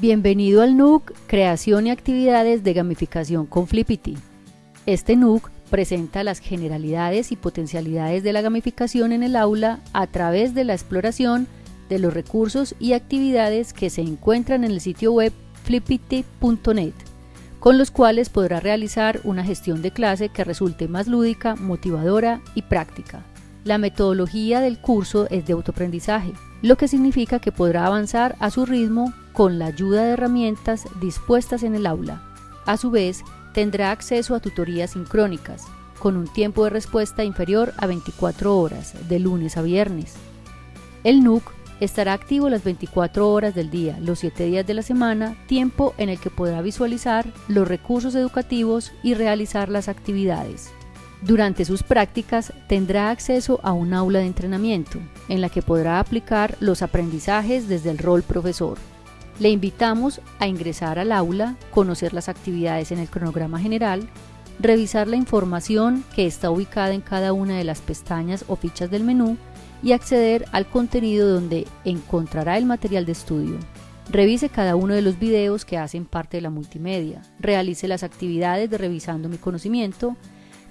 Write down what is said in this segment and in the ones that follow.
Bienvenido al NUC Creación y Actividades de Gamificación con Flippity. Este NUC presenta las generalidades y potencialidades de la gamificación en el aula a través de la exploración de los recursos y actividades que se encuentran en el sitio web flippity.net, con los cuales podrá realizar una gestión de clase que resulte más lúdica, motivadora y práctica. La metodología del curso es de autoaprendizaje, lo que significa que podrá avanzar a su ritmo con la ayuda de herramientas dispuestas en el aula. A su vez, tendrá acceso a tutorías sincrónicas, con un tiempo de respuesta inferior a 24 horas, de lunes a viernes. El NUC estará activo las 24 horas del día, los 7 días de la semana, tiempo en el que podrá visualizar los recursos educativos y realizar las actividades. Durante sus prácticas tendrá acceso a un aula de entrenamiento, en la que podrá aplicar los aprendizajes desde el rol profesor. Le invitamos a ingresar al aula, conocer las actividades en el cronograma general, revisar la información que está ubicada en cada una de las pestañas o fichas del menú y acceder al contenido donde encontrará el material de estudio. Revise cada uno de los videos que hacen parte de la multimedia, realice las actividades de revisando mi conocimiento,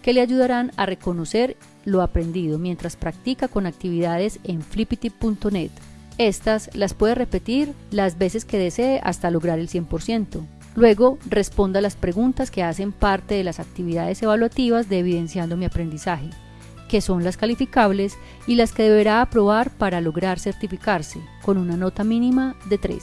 que le ayudarán a reconocer lo aprendido mientras practica con actividades en flippity.net. Estas las puede repetir las veces que desee hasta lograr el 100%. Luego, responda las preguntas que hacen parte de las actividades evaluativas de Evidenciando mi aprendizaje, que son las calificables y las que deberá aprobar para lograr certificarse, con una nota mínima de 3.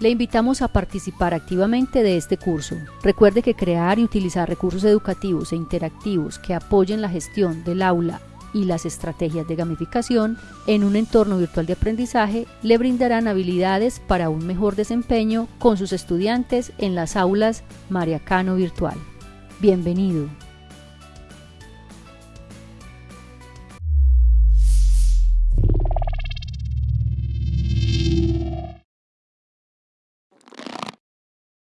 Le invitamos a participar activamente de este curso. Recuerde que crear y utilizar recursos educativos e interactivos que apoyen la gestión del aula y las estrategias de gamificación en un entorno virtual de aprendizaje le brindarán habilidades para un mejor desempeño con sus estudiantes en las aulas Mariacano Virtual. Bienvenido.